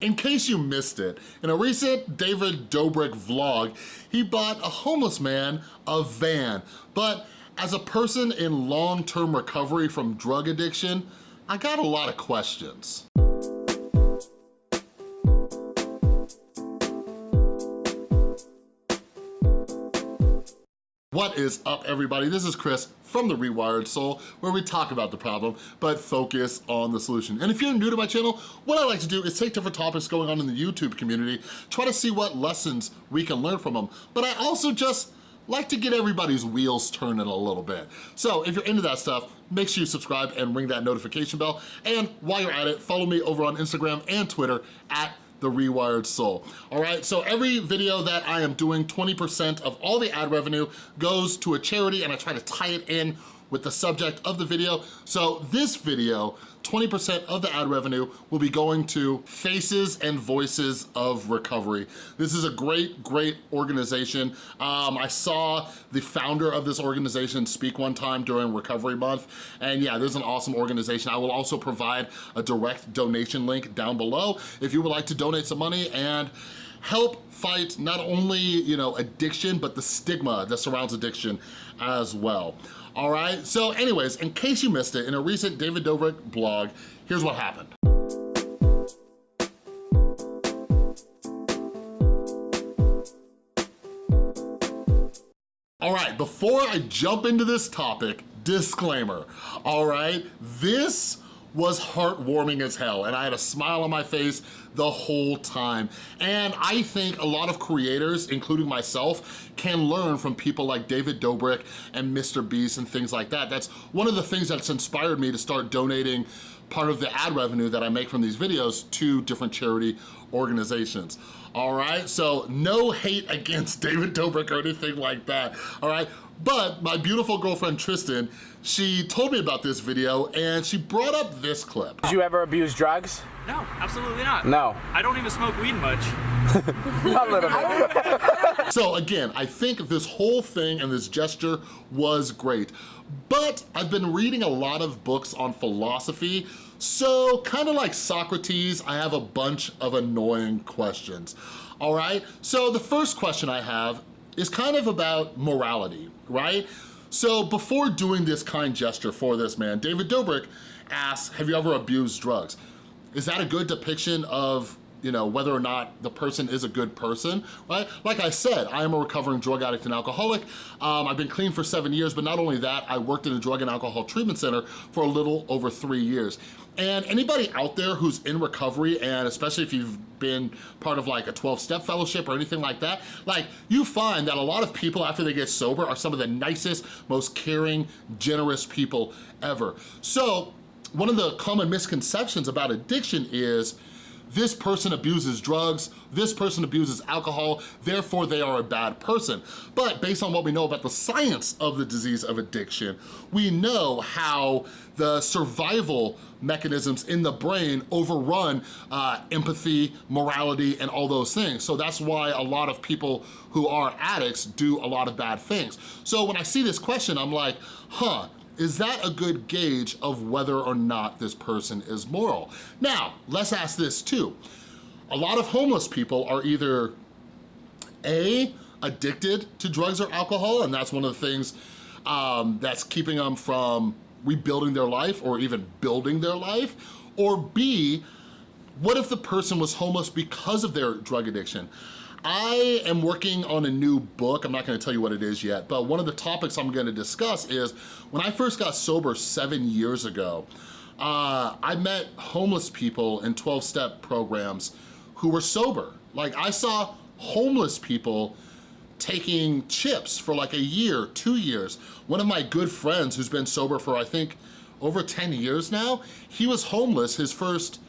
In case you missed it, in a recent David Dobrik vlog, he bought a homeless man a van. But as a person in long-term recovery from drug addiction, I got a lot of questions. What is up everybody? This is Chris from The Rewired Soul where we talk about the problem but focus on the solution. And if you're new to my channel, what I like to do is take different topics going on in the YouTube community, try to see what lessons we can learn from them. But I also just like to get everybody's wheels turning a little bit. So if you're into that stuff, make sure you subscribe and ring that notification bell. And while you're at it, follow me over on Instagram and Twitter at the Rewired Soul. All right, so every video that I am doing, 20% of all the ad revenue goes to a charity and I try to tie it in with the subject of the video. So this video, 20% of the ad revenue will be going to Faces and Voices of Recovery. This is a great, great organization. Um, I saw the founder of this organization speak one time during Recovery Month, and yeah, this is an awesome organization. I will also provide a direct donation link down below if you would like to donate some money and help fight not only, you know, addiction, but the stigma that surrounds addiction as well. All right, so anyways, in case you missed it, in a recent David Dobrik blog, here's what happened. All right, before I jump into this topic, disclaimer, all right? This was heartwarming as hell and I had a smile on my face the whole time. And I think a lot of creators, including myself, can learn from people like David Dobrik and Mr. Beast and things like that. That's one of the things that's inspired me to start donating part of the ad revenue that I make from these videos to different charity organizations. All right, so no hate against David Dobrik or anything like that, all right? But my beautiful girlfriend Tristan, she told me about this video and she brought up this clip. Did you ever abuse drugs? No, absolutely not. No. I don't even smoke weed much. A little bit. so again, I think this whole thing and this gesture was great. But I've been reading a lot of books on philosophy, so kind of like Socrates, I have a bunch of annoying questions. All right, so the first question I have is kind of about morality, right? So before doing this kind gesture for this man, David Dobrik asks, have you ever abused drugs? Is that a good depiction of you know, whether or not the person is a good person, right? Like I said, I am a recovering drug addict and alcoholic. Um, I've been clean for seven years, but not only that, I worked in a drug and alcohol treatment center for a little over three years. And anybody out there who's in recovery, and especially if you've been part of like a 12-step fellowship or anything like that, like you find that a lot of people after they get sober are some of the nicest, most caring, generous people ever. So one of the common misconceptions about addiction is this person abuses drugs, this person abuses alcohol, therefore they are a bad person. But based on what we know about the science of the disease of addiction, we know how the survival mechanisms in the brain overrun uh, empathy, morality, and all those things. So that's why a lot of people who are addicts do a lot of bad things. So when I see this question, I'm like, huh, is that a good gauge of whether or not this person is moral? Now, let's ask this too. A lot of homeless people are either A, addicted to drugs or alcohol, and that's one of the things um, that's keeping them from rebuilding their life or even building their life, or B, what if the person was homeless because of their drug addiction? I am working on a new book. I'm not gonna tell you what it is yet, but one of the topics I'm gonna discuss is when I first got sober seven years ago, uh, I met homeless people in 12-step programs who were sober. Like I saw homeless people taking chips for like a year, two years. One of my good friends who's been sober for I think over 10 years now, he was homeless his first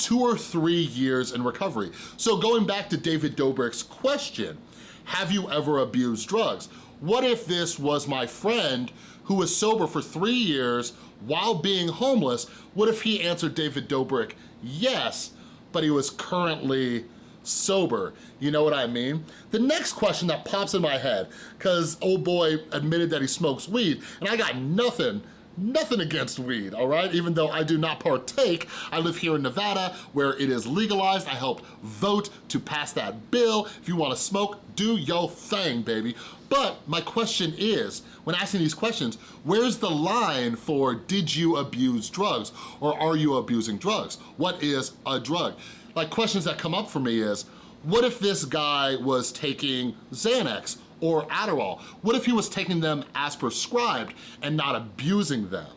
two or three years in recovery. So going back to David Dobrik's question, have you ever abused drugs? What if this was my friend who was sober for three years while being homeless? What if he answered David Dobrik, yes, but he was currently sober. You know what I mean? The next question that pops in my head, because old boy admitted that he smokes weed, and I got nothing nothing against weed, all right? Even though I do not partake, I live here in Nevada where it is legalized. I helped vote to pass that bill. If you wanna smoke, do your thing, baby. But my question is, when asking these questions, where's the line for did you abuse drugs or are you abusing drugs? What is a drug? Like questions that come up for me is, what if this guy was taking Xanax or Adderall? What if he was taking them as prescribed and not abusing them,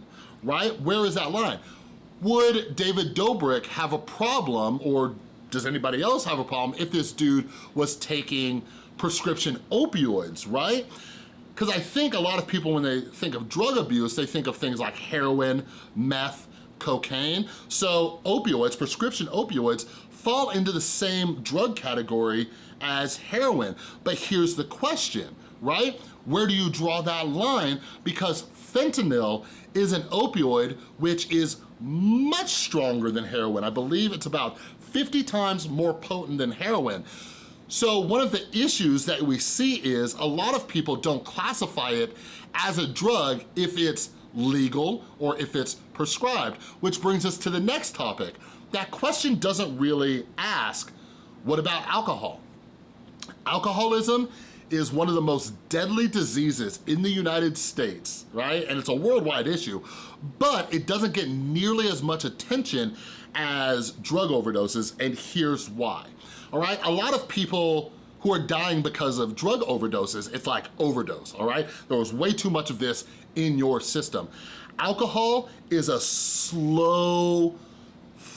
right? Where is that line? Would David Dobrik have a problem or does anybody else have a problem if this dude was taking prescription opioids, right? Because I think a lot of people, when they think of drug abuse, they think of things like heroin, meth, cocaine. So opioids, prescription opioids, fall into the same drug category as heroin. But here's the question, right? Where do you draw that line? Because fentanyl is an opioid which is much stronger than heroin. I believe it's about 50 times more potent than heroin. So one of the issues that we see is a lot of people don't classify it as a drug if it's legal or if it's prescribed, which brings us to the next topic. That question doesn't really ask, what about alcohol? Alcoholism is one of the most deadly diseases in the United States, right? And it's a worldwide issue, but it doesn't get nearly as much attention as drug overdoses, and here's why, all right? A lot of people who are dying because of drug overdoses, it's like overdose, all right? There was way too much of this in your system. Alcohol is a slow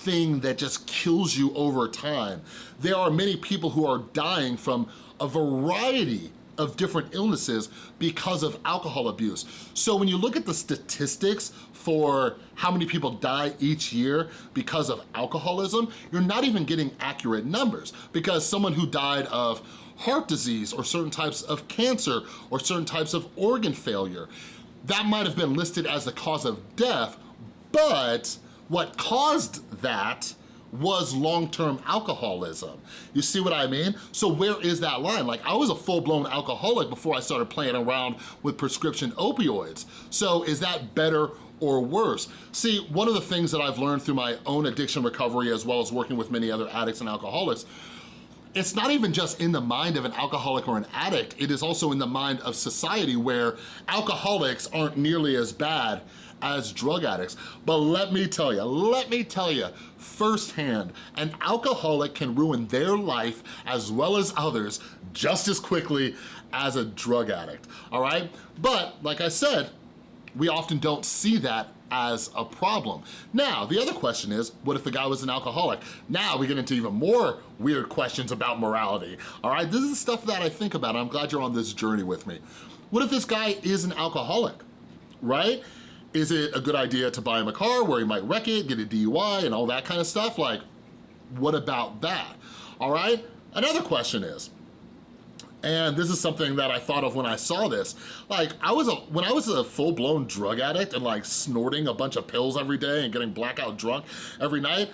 thing that just kills you over time. There are many people who are dying from a variety of different illnesses because of alcohol abuse. So when you look at the statistics for how many people die each year because of alcoholism, you're not even getting accurate numbers because someone who died of heart disease or certain types of cancer or certain types of organ failure, that might have been listed as the cause of death, but what caused that was long-term alcoholism. You see what I mean? So where is that line? Like I was a full-blown alcoholic before I started playing around with prescription opioids. So is that better or worse? See, one of the things that I've learned through my own addiction recovery as well as working with many other addicts and alcoholics it's not even just in the mind of an alcoholic or an addict, it is also in the mind of society where alcoholics aren't nearly as bad as drug addicts. But let me tell you, let me tell you firsthand, an alcoholic can ruin their life as well as others just as quickly as a drug addict, all right? But like I said, we often don't see that as a problem. Now, the other question is, what if the guy was an alcoholic? Now we get into even more weird questions about morality, all right? This is stuff that I think about. I'm glad you're on this journey with me. What if this guy is an alcoholic, right? Is it a good idea to buy him a car where he might wreck it, get a DUI and all that kind of stuff? Like, what about that? All right? Another question is, and this is something that I thought of when I saw this. Like, I was a, when I was a full-blown drug addict and like snorting a bunch of pills every day and getting blackout drunk every night,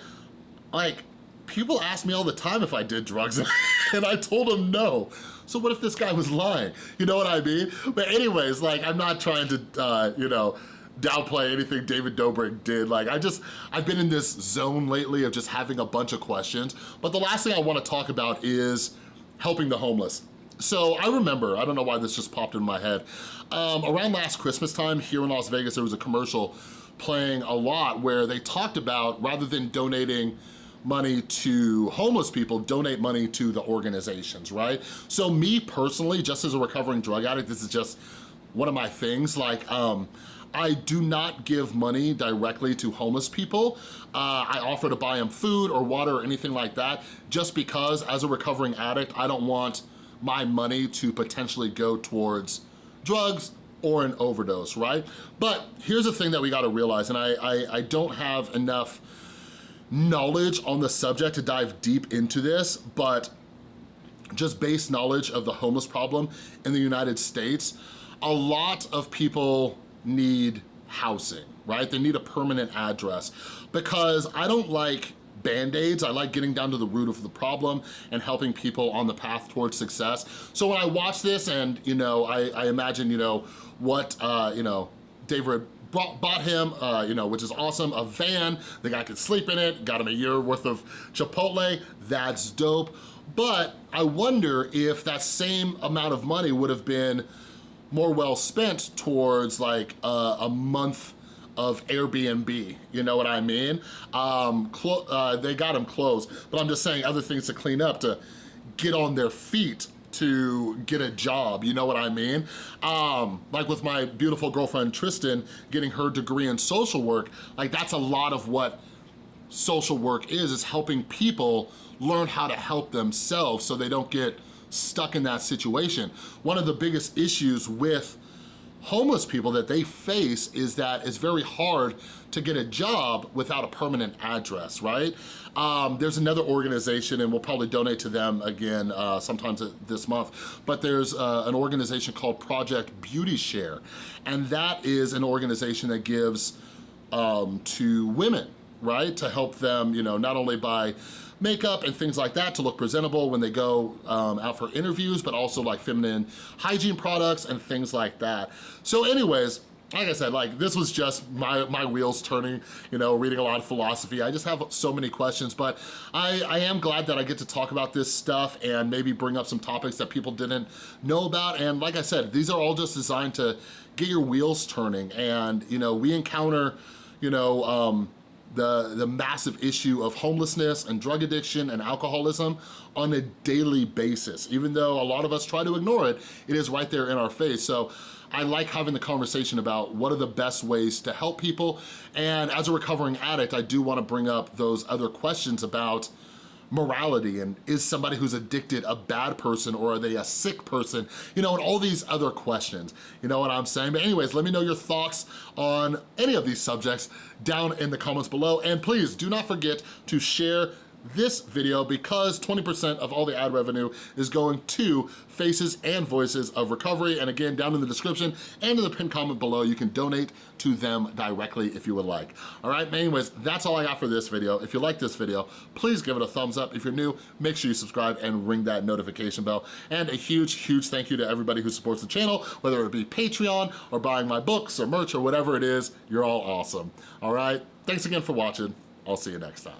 like, people ask me all the time if I did drugs and I told them no. So what if this guy was lying? You know what I mean? But anyways, like, I'm not trying to, uh, you know, downplay anything David Dobrik did. Like I just, I've been in this zone lately of just having a bunch of questions. But the last thing I wanna talk about is helping the homeless. So I remember, I don't know why this just popped in my head, um, around last Christmas time here in Las Vegas, there was a commercial playing a lot where they talked about rather than donating money to homeless people, donate money to the organizations, right? So me personally, just as a recovering drug addict, this is just one of my things, like, um, I do not give money directly to homeless people. Uh, I offer to buy them food or water or anything like that just because as a recovering addict, I don't want my money to potentially go towards drugs or an overdose, right? But here's the thing that we gotta realize, and I, I, I don't have enough knowledge on the subject to dive deep into this, but just base knowledge of the homeless problem in the United States, a lot of people need housing, right? They need a permanent address because I don't like band-aids. I like getting down to the root of the problem and helping people on the path towards success. So when I watch this and, you know, I, I imagine, you know, what, uh, you know, David brought, bought him, uh, you know, which is awesome, a van. The guy could sleep in it, got him a year worth of Chipotle. That's dope. But I wonder if that same amount of money would have been more well spent towards like uh, a month of Airbnb, you know what I mean? Um, uh, they got him closed, but I'm just saying other things to clean up to get on their feet to get a job, you know what I mean? Um, like with my beautiful girlfriend Tristan getting her degree in social work, like that's a lot of what social work is, is helping people learn how to help themselves so they don't get stuck in that situation. One of the biggest issues with homeless people that they face is that it's very hard to get a job without a permanent address, right? Um, there's another organization, and we'll probably donate to them again uh, sometimes this month, but there's uh, an organization called Project Beauty Share, and that is an organization that gives um, to women, right? To help them, you know, not only by makeup and things like that to look presentable when they go um, out for interviews, but also like feminine hygiene products and things like that. So anyways, like I said, like this was just my, my wheels turning, you know, reading a lot of philosophy. I just have so many questions, but I, I am glad that I get to talk about this stuff and maybe bring up some topics that people didn't know about. And like I said, these are all just designed to get your wheels turning. And, you know, we encounter, you know, um, the, the massive issue of homelessness and drug addiction and alcoholism on a daily basis. Even though a lot of us try to ignore it, it is right there in our face. So I like having the conversation about what are the best ways to help people. And as a recovering addict, I do wanna bring up those other questions about morality and is somebody who's addicted a bad person or are they a sick person? You know, and all these other questions, you know what I'm saying? But anyways, let me know your thoughts on any of these subjects down in the comments below. And please do not forget to share this video because 20% of all the ad revenue is going to Faces and Voices of Recovery. And again, down in the description and in the pinned comment below, you can donate to them directly if you would like. All right, anyways, that's all I got for this video. If you like this video, please give it a thumbs up. If you're new, make sure you subscribe and ring that notification bell. And a huge, huge thank you to everybody who supports the channel, whether it be Patreon or buying my books or merch or whatever it is, you're all awesome. All right, thanks again for watching. I'll see you next time.